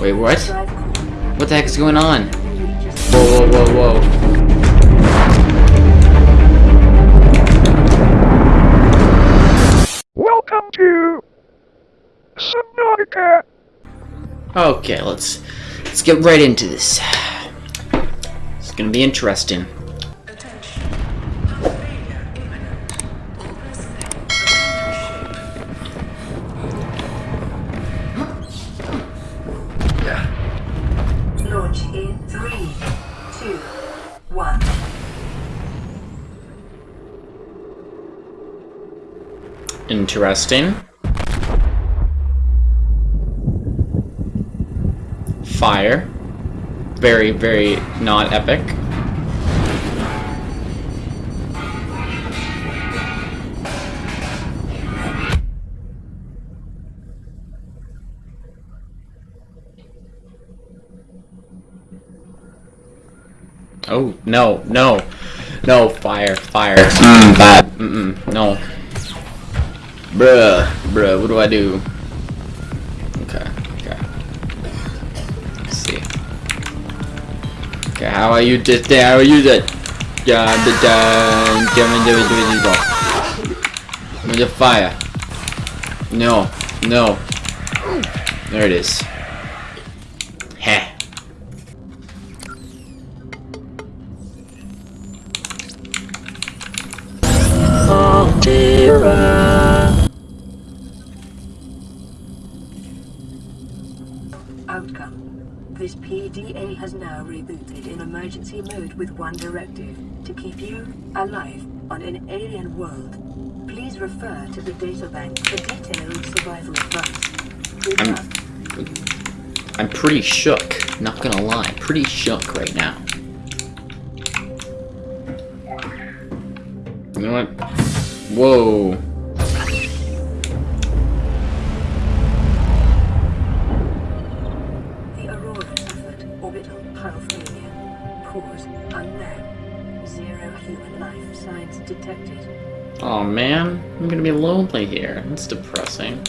Wait, what? What the heck is going on? Whoa, whoa, whoa, whoa. Welcome to Subnautica. Okay, let's let's get right into this. It's gonna be interesting. Two, one. Interesting. Fire. Very, very not epic. Oh, no, no. No, fire, fire. Mm, bad. Mm-mm, no. Bruh, bruh, what do I do? Okay, okay. Let's see. Okay, how I use this thing, how I use it? Yeah, the dun, me the the With the fire. No, no. There it is. Outcome. This PDA has now rebooted in emergency mode with one directive. To keep you alive on an alien world. Please refer to the databank for detailed survival advice. I'm pretty shook, not gonna lie. Pretty shook right now. You know what? Whoa. The Aurora suffered orbital pulse failure. Cause unknown. Zero human life signs detected. Oh man, I'm gonna be lonely here. That's depressing.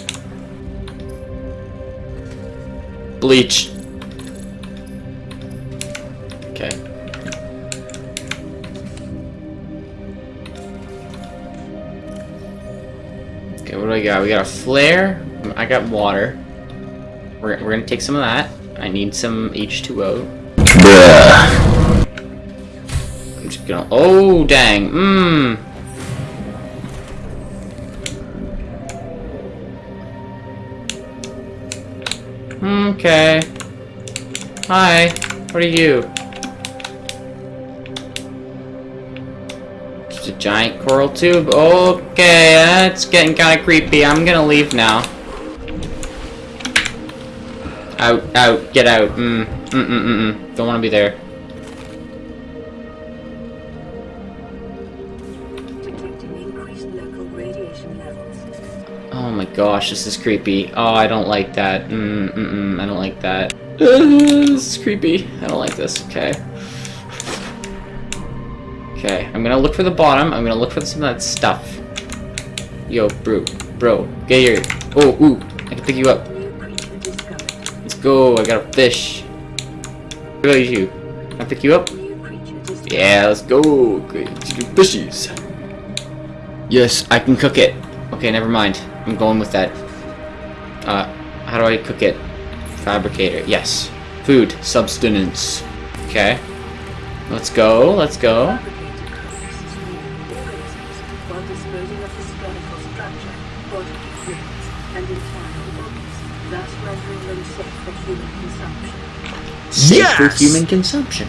Bleach. Okay, what do I got? We got a flare. I got water. We're, we're gonna take some of that. I need some H2O. I'm just gonna. Oh, dang. Mmm. Okay. Hi. What are you? Just a giant coral tube. Okay, that's getting kind of creepy. I'm gonna leave now. Out, out, get out. Mm, mm, mm, mm, mm. Don't want to be there. Detecting increased local radiation levels. Oh my gosh, this is creepy. Oh, I don't like that. Mm, mm, mm, I don't like that. this is creepy. I don't like this. Okay. Okay, I'm gonna look for the bottom. I'm gonna look for some of that stuff. Yo, bro, bro, get here. Oh, ooh, I can pick you up. Let's go. I got a fish. What about you? Can I pick you up? Yeah, let's go. Great, let's do fishies. Yes, I can cook it. Okay, never mind. I'm going with that. Uh, how do I cook it? Fabricator. Yes. Food. Substance. Okay. Let's go. Let's go. Safe for human consumption.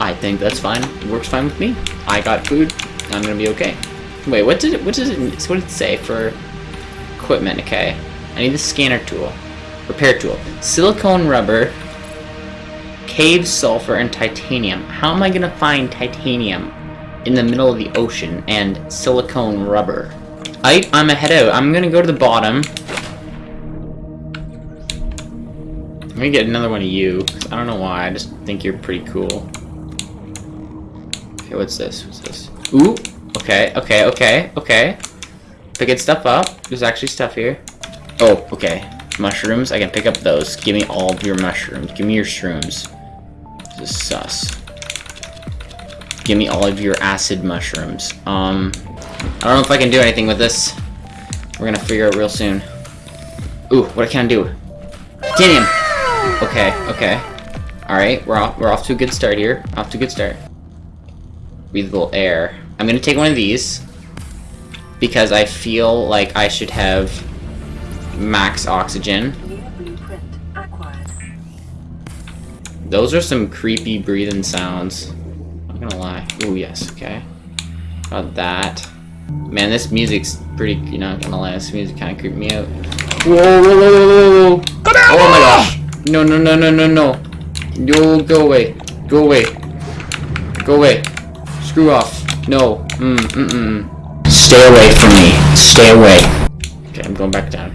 I think that's fine. It works fine with me. I got food. I'm gonna be okay. Wait, what did it? What does it? What did it say for equipment? Okay, I need the scanner tool, repair tool, silicone rubber, cave sulfur, and titanium. How am I gonna find titanium in the middle of the ocean and silicone rubber? I I'm ahead out. I'm gonna go to the bottom. Gonna get another one of you. I don't know why. I just think you're pretty cool. Okay, what's this? What's this? Ooh. Okay. Okay. Okay. Okay. Picking stuff up. There's actually stuff here. Oh. Okay. Mushrooms, I can pick up those. Give me all of your mushrooms. Give me your shrooms. This is sus. Give me all of your acid mushrooms. Um, I don't know if I can do anything with this. We're gonna figure out real soon. Ooh, what I can do? Titanium! Okay, okay. Alright, we're off we're off to a good start here. Off to a good start. Breathable air. I'm gonna take one of these. Because I feel like I should have max oxygen. New blueprint acquired. Those are some creepy breathing sounds. I'm not gonna lie. Oh yes, okay. Got that. Man, this music's pretty. You're not gonna lie. This music kind of creeped me out. Whoa, whoa, whoa, whoa, whoa, whoa! Oh my gosh! No, no, no, no, no, no! Yo, go away! Go away! Go away! Screw off! No! Mm, mm, mm. Stay away from me! Stay away! Okay, I'm going back down.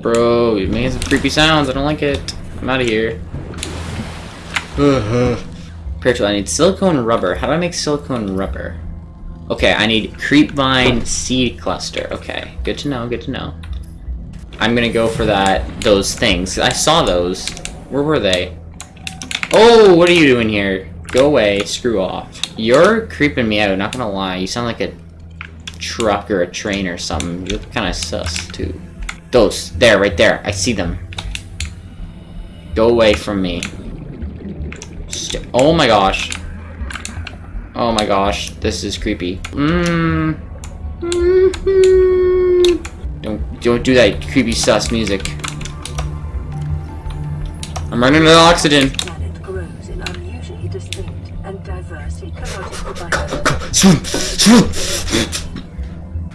Bro, you're making some creepy sounds. I don't like it. I'm out of here. Spiritual, I need silicone rubber. How do I make silicone rubber? Okay, I need creepvine seed cluster. Okay, good to know, good to know. I'm gonna go for that, those things. I saw those. Where were they? Oh, what are you doing here? Go away, screw off. You're creeping me out, not gonna lie. You sound like a truck or a train or something. You're kind of sus, too. Those, there, right there. I see them. Go away from me. St oh my gosh. Oh my gosh, this is creepy. Mmm. Don't don't do that creepy sus music. I'm running out of oxygen. Planet grows in unusually distinct and diverse ecological biomes. Swoop, swoop.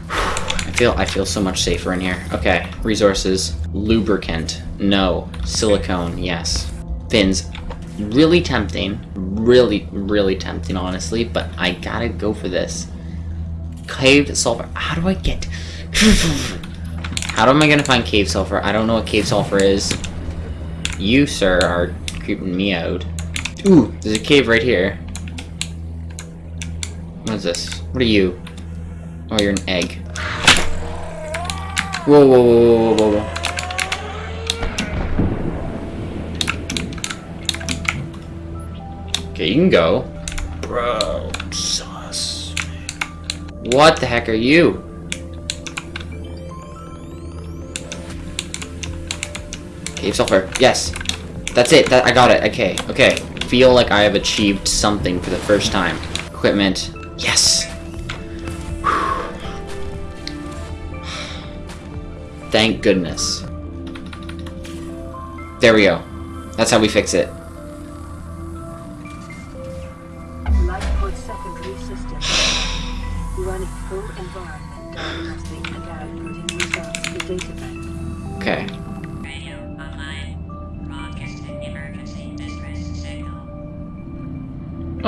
I feel I feel so much safer in here. Okay, resources. Lubricant. No. Silicone. Yes. Fins. Really tempting. Really, really tempting, honestly, but I gotta go for this. Cave sulfur. How do I get... How am I gonna find cave sulfur? I don't know what cave sulfur is. You, sir, are creeping me out. Ooh, there's a cave right here. What is this? What are you? Oh, you're an egg. Whoa, whoa, whoa, whoa, whoa, whoa. Okay, you can go. Bro, sus. What the heck are you? Sulfur. Yes. That's it. That I got it. Okay. Okay. Feel like I have achieved something for the first time. Equipment. Yes. Thank goodness. There we go. That's how we fix it.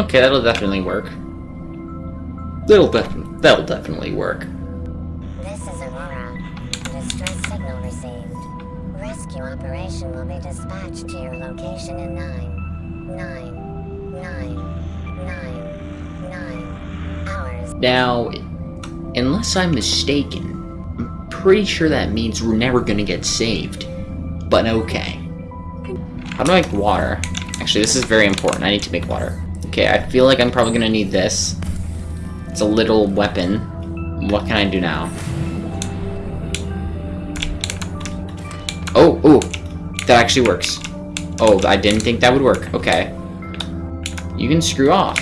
Okay, that'll definitely work. That'll def that'll definitely work. This is Aurora. Distress signal received. Rescue operation will be dispatched to your location in nine, nine, nine, nine, nine hours. Now, unless I'm mistaken, I'm pretty sure that means we're never gonna get saved. But okay. How do I make water? Actually, this is very important. I need to make water. Okay, I feel like I'm probably gonna need this. It's a little weapon. What can I do now? Oh, oh, that actually works. Oh, I didn't think that would work. Okay. You can screw off.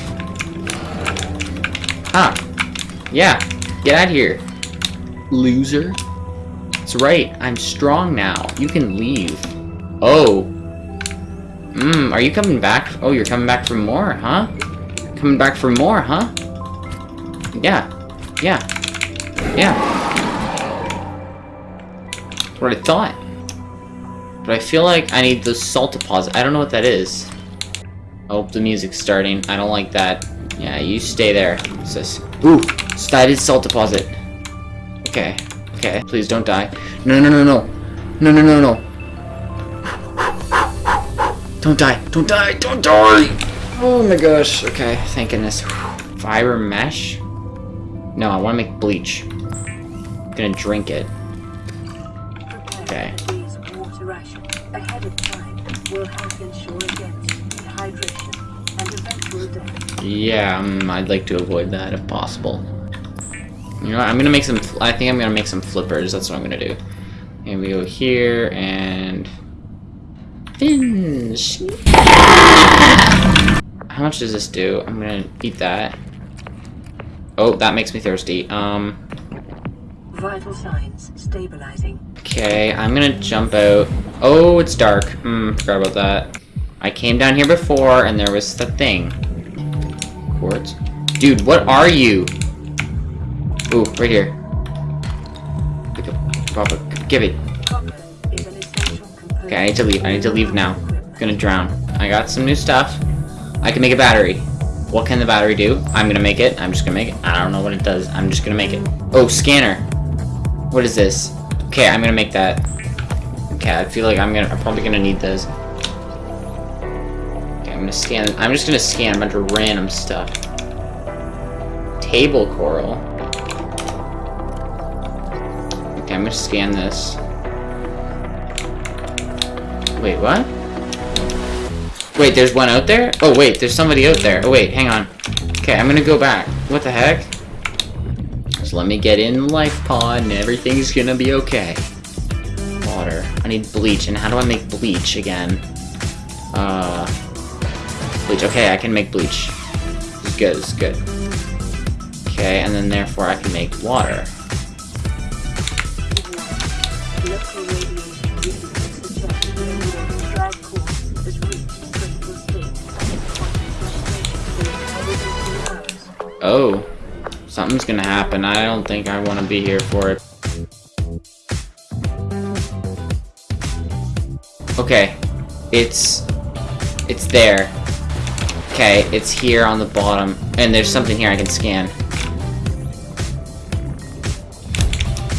Huh. Yeah. Get out of here. Loser. That's right. I'm strong now. You can leave. Oh. Mmm, are you coming back? Oh, you're coming back for more, huh? Coming back for more, huh? Yeah. Yeah. Yeah. What I thought. But I feel like I need the salt deposit. I don't know what that is. Oh, the music's starting. I don't like that. Yeah, you stay there. This? Ooh, started salt deposit. Okay, okay. Please don't die. No, no, no, no. No, no, no, no. Don't die. Don't die. Don't die. Oh my gosh. Okay, thank goodness. Fiber mesh? No, I want to make bleach. I'm gonna drink it. Okay. Yeah, um, I'd like to avoid that if possible. You know what? I'm gonna make some. I think I'm gonna make some flippers. That's what I'm gonna do. And we go here and fins. How much does this do? I'm gonna eat that. Oh, that makes me thirsty. Um. Vital signs stabilizing. Okay, I'm gonna jump out. Oh, it's dark. Hmm, forgot about that. I came down here before, and there was the thing. Quartz? Dude, what are you? Ooh, right here. Pick up, Papa, give it. Okay, I need to leave. I need to leave now. I'm gonna drown. I got some new stuff. I can make a battery. What can the battery do? I'm gonna make it. I'm just gonna make it. I don't know what it does. I'm just gonna make it. Oh, scanner. What is this? Okay, I'm gonna make that. Okay, I feel like I'm gonna. I'm probably gonna need this. Okay, I'm gonna scan. I'm just gonna scan a bunch of random stuff. Table coral. Okay, I'm gonna scan this. Wait, what? Wait, there's one out there? Oh, wait, there's somebody out there. Oh, wait, hang on. Okay, I'm gonna go back. What the heck? Just let me get in the life pod and everything's gonna be okay. Water. I need bleach, and how do I make bleach again? Uh... Bleach. Okay, I can make bleach. It's good, it's good. Okay, and then therefore I can make water. Oh. Something's gonna happen. I don't think I want to be here for it. Okay. It's... It's there. Okay, it's here on the bottom. And there's something here I can scan.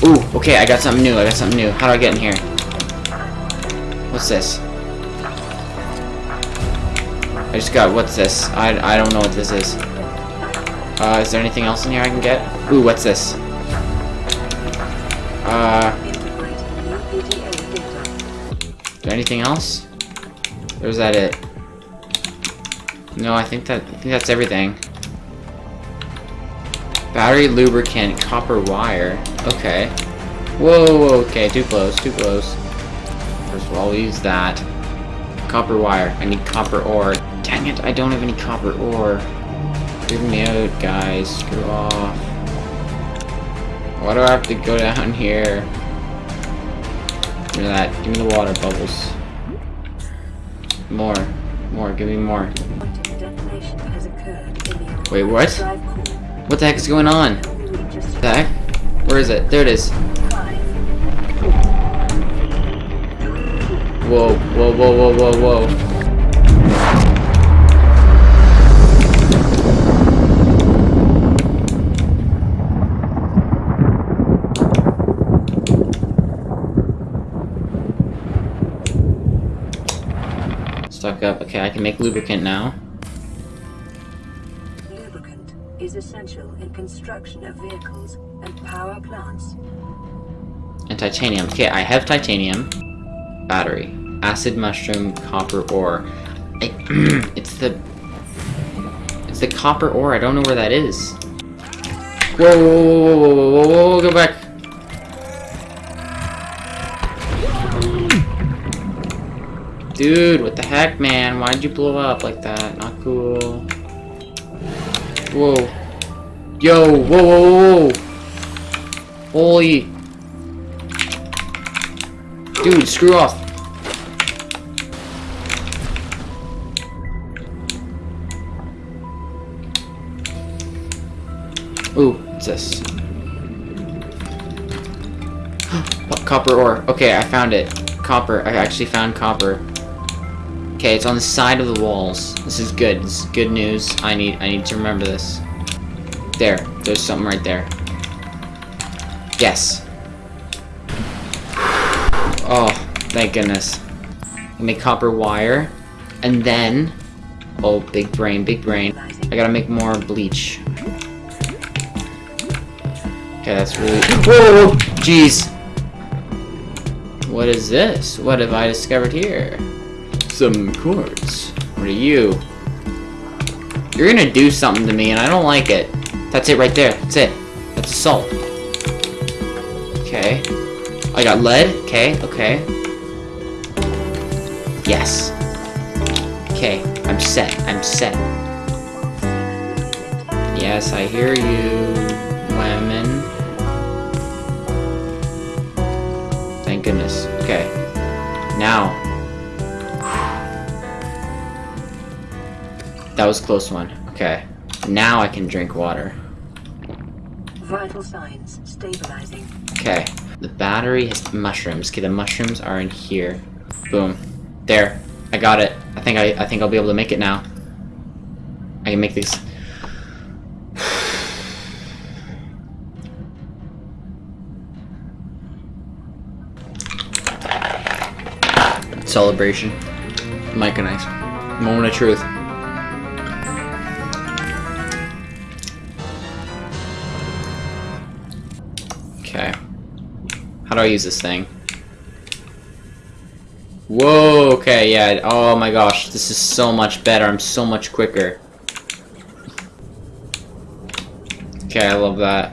Ooh, okay, I got something new. I got something new. How do I get in here? What's this? I just got, what's this? I, I don't know what this is. Uh, is there anything else in here I can get? Ooh, what's this? Uh, there anything else? Or is that it? No, I think that I think that's everything. Battery lubricant, copper wire. Okay. Whoa, whoa, okay, too close, too close. First of all, we'll use that. Copper wire. I need copper ore. Dang it, I don't have any copper ore. Give me out, guys. Screw off. Why do I have to go down here? Give me that. Give me the water bubbles. More. More. Give me more. Wait, what? What the heck is going on? The heck? Where is it? There it is. Whoa, whoa, whoa, whoa, whoa, whoa. Stuck up. Okay, I can make lubricant now. Lubricant is essential in construction of vehicles and power plants. And titanium. Okay, I have titanium. Battery. Acid mushroom, copper ore. I, it's the... It's the copper ore. I don't know where that is. Whoa, whoa, whoa, whoa, whoa, whoa, whoa, whoa, go back. Dude, what the heck, man? Why'd you blow up like that? Not cool. Whoa. Yo, whoa, whoa, whoa. Holy... Dude, screw off. Ooh, what's this? Copper ore. Okay, I found it. Copper. I actually found copper. Okay, it's on the side of the walls. This is good. This is good news. I need I need to remember this. There. There's something right there. Yes. Oh, thank goodness. I make copper wire. And then... Oh, big brain, big brain. I gotta make more bleach. Okay, that's really... Whoa! Jeez! What is this? What have I discovered here? Some quartz. What are you? You're gonna do something to me and I don't like it. That's it right there. That's it. That's salt. Okay. I got lead. Okay, okay. Yes. Okay, I'm set. I'm set. Yes, I hear you, lemon. Thank goodness. Okay. Now. That was a close one. Okay. Now I can drink water. Vital signs stabilizing. Okay. The battery has mushrooms. Okay, the mushrooms are in here. Boom. There. I got it. I think I I think I'll be able to make it now. I can make these. Celebration. Mike and nice. Moment of truth. How do I use this thing? Whoa, okay, yeah. Oh my gosh, this is so much better. I'm so much quicker. Okay, I love that.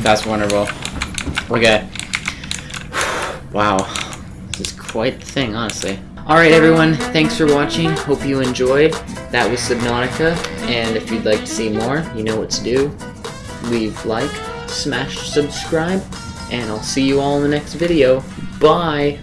That's wonderful. Okay. Wow. This is quite the thing, honestly. Alright everyone, thanks for watching. Hope you enjoyed. That was Subnautica, and if you'd like to see more, you know what to do. Leave like, smash subscribe, and I'll see you all in the next video. Bye!